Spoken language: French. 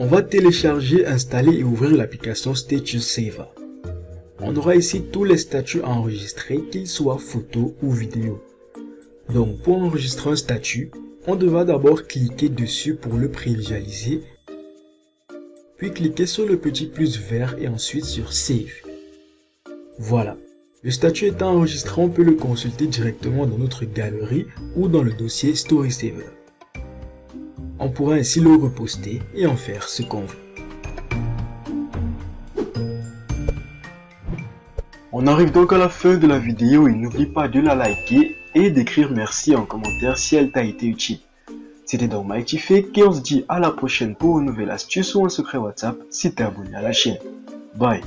On va télécharger, installer et ouvrir l'application Status Saver. On aura ici tous les statuts enregistrés, qu'ils soient photos ou vidéos. Donc pour enregistrer un statut, on devra d'abord cliquer dessus pour le prévisualiser, puis cliquer sur le petit plus vert et ensuite sur Save. Voilà, le statut étant enregistré, on peut le consulter directement dans notre galerie ou dans le dossier StorySaver. On pourra ainsi le reposter et en faire ce qu'on veut. On arrive donc à la fin de la vidéo et n'oublie pas de la liker et d'écrire merci en commentaire si elle t'a été utile. C'était donc Fake et on se dit à la prochaine pour une nouvelle astuce ou un secret WhatsApp si t'es abonné à la chaîne. Bye